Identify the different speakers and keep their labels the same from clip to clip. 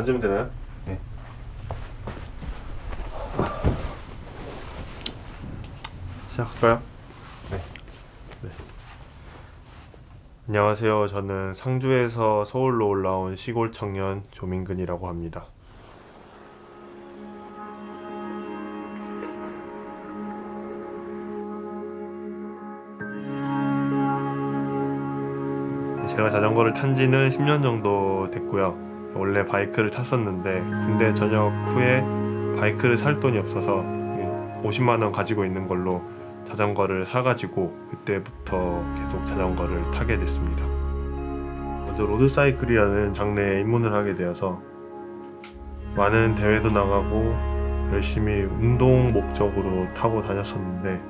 Speaker 1: 앉으면 되나요?
Speaker 2: 네.
Speaker 1: 시작할까요?
Speaker 2: 네.
Speaker 1: 네. 안녕하세요. 저는 상주에서 서울로 올라온 시골 청년 조민근이라고 합니다. 제가 자전거를 탄 지는 10년 정도 됐고요. 원래 바이크를 탔었는데 군대 전역 후에 바이크를 살 돈이 없어서 50만 원 가지고 있는 걸로 자전거를 사가지고 그때부터 계속 자전거를 타게 됐습니다. 먼저 로드사이클이라는 장르에 입문을 하게 되어서 많은 대회도 나가고 열심히 운동 목적으로 타고 다녔었는데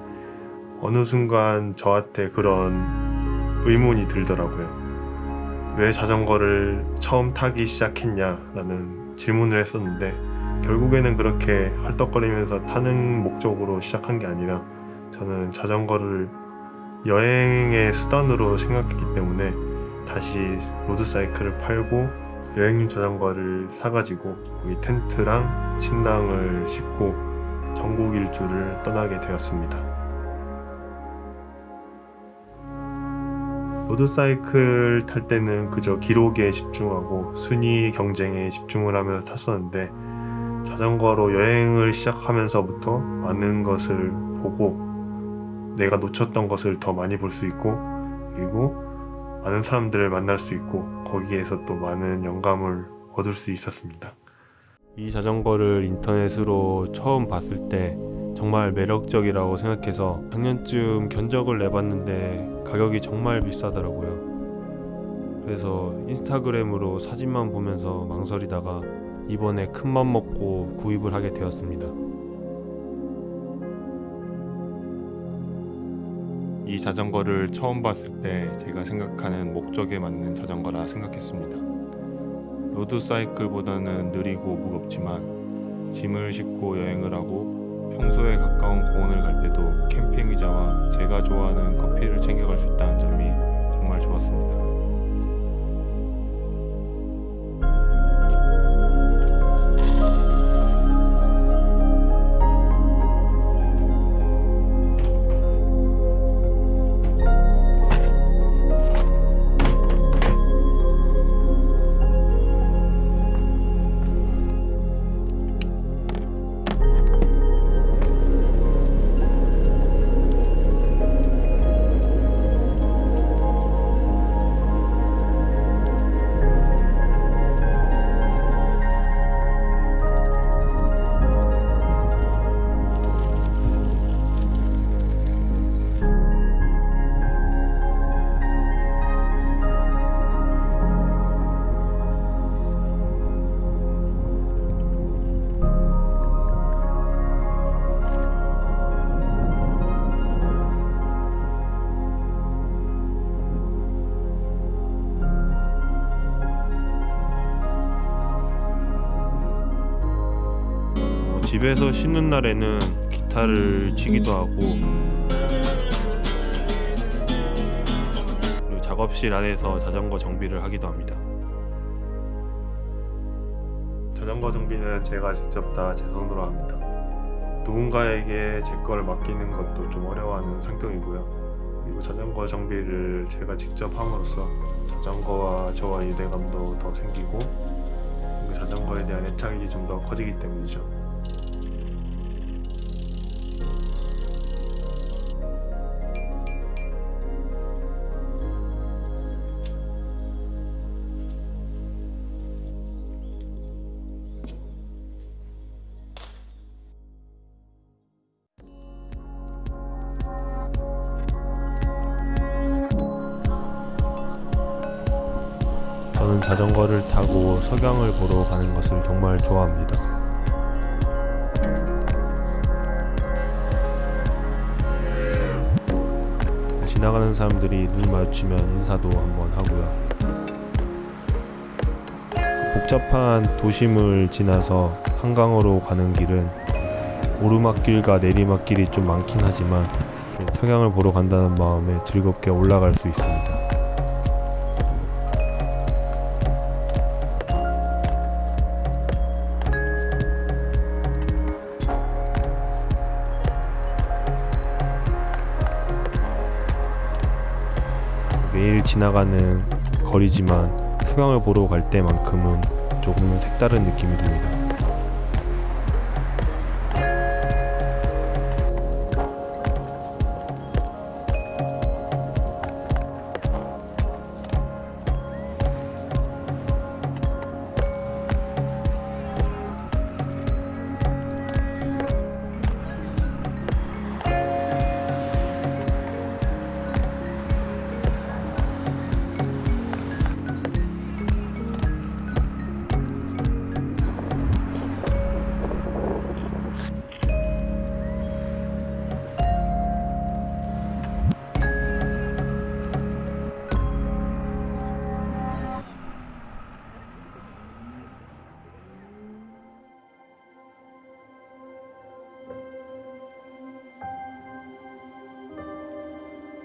Speaker 1: 어느 순간 저한테 그런 의문이 들더라고요. 왜 자전거를 처음 타기 시작했냐 라는 질문을 했었는데 결국에는 그렇게 헐떡거리면서 타는 목적으로 시작한 게 아니라 저는 자전거를 여행의 수단으로 생각했기 때문에 다시 로드사이클을 팔고 여행용 자전거를 사가지고 거기 텐트랑 침낭을 싣고 전국 일주를 떠나게 되었습니다. 로드사이클 탈 때는 그저 기록에 집중하고 순위 경쟁에 집중을 하면서 탔었는데 자전거로 여행을 시작하면서부터 많은 것을 보고 내가 놓쳤던 것을 더 많이 볼 수 있고 그리고 많은 사람들을 만날 수 있고 거기에서 또 많은 영감을 얻을 수 있었습니다. 이 자전거를 인터넷으로 처음 봤을 때 정말 매력적이라고 생각해서 작년쯤 견적을 내봤는데 가격이 정말 비싸더라고요. 그래서 인스타그램으로 사진만 보면서 망설이다가 이번에 큰맘 먹고 구입을 하게 되었습니다. 이 자전거를 처음 봤을 때 제가 생각하는 목적에 맞는 자전거라 생각했습니다. 로드 사이클보다는 느리고 무겁지만 짐을 싣고 여행을 하고 평소에 가까운 공원을 갈 때도 캠핑 의자와 제가 좋아하는 커피를 챙겨갈 수 있다는 점이 정말 좋았습니다. 집에서 쉬는 날에는 기타를 치기도 하고 작업실 안에서 자전거 정비를 하기도 합니다. 자전거 정비는 제가 직접 다 제 손으로 합니다. 누군가에게 제 걸 맡기는 것도 좀 어려워하는 성격이고요. 그리고 자전거 정비를 제가 직접 함으로써 자전거와 저와 유대감도 더 생기고 자전거에 대한 애착이 좀 더 커지기 때문이죠. 자전거를 타고 석양을 보러 가는 것을 정말 좋아합니다. 지나가는 사람들이 눈 마주치면 인사도 한번 하고요. 복잡한 도심을 지나서 한강으로 가는 길은 오르막길과 내리막길이 좀 많긴 하지만 석양을 보러 간다는 마음에 즐겁게 올라갈 수 있습니다. 매일 지나가는 거리지만 수강을 보러 갈 때만큼은 조금은 색다른 느낌이 듭니다.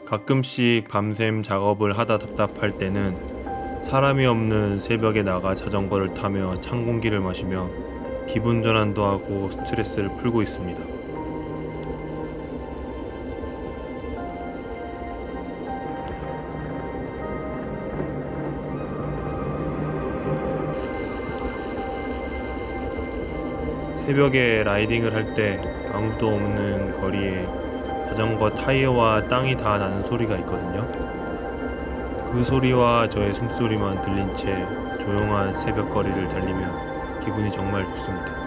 Speaker 1: 가끔씩 밤샘 작업을 하다 답답할 때는 사람이 없는 새벽에 나가 자전거를 타며 찬 공기를 마시며 기분 전환도 하고 스트레스를 풀고 있습니다. 새벽에 라이딩을 할 때 아무도 없는 거리에 자전거 타이어와 땅이 다 나는 소리가 있거든요. 그 소리와 저의 숨소리만 들린 채 조용한 새벽 거리를 달리면 기분이 정말 좋습니다.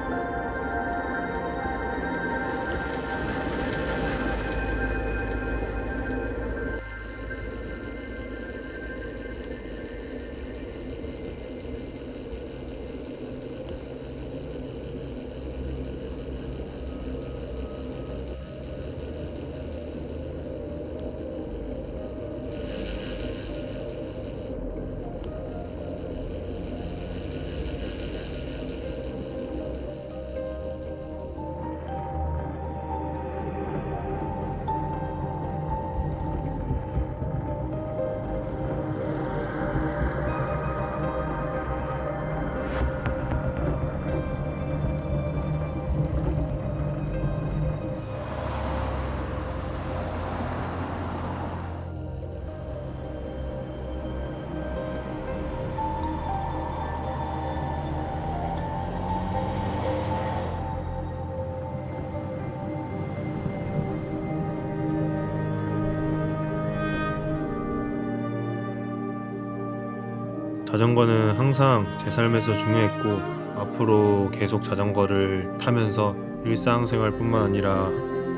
Speaker 1: 자전거는 항상 제 삶에서 중요했고 앞으로 계속 자전거를 타면서 일상생활뿐만 아니라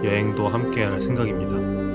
Speaker 1: 여행도 함께 할 생각입니다.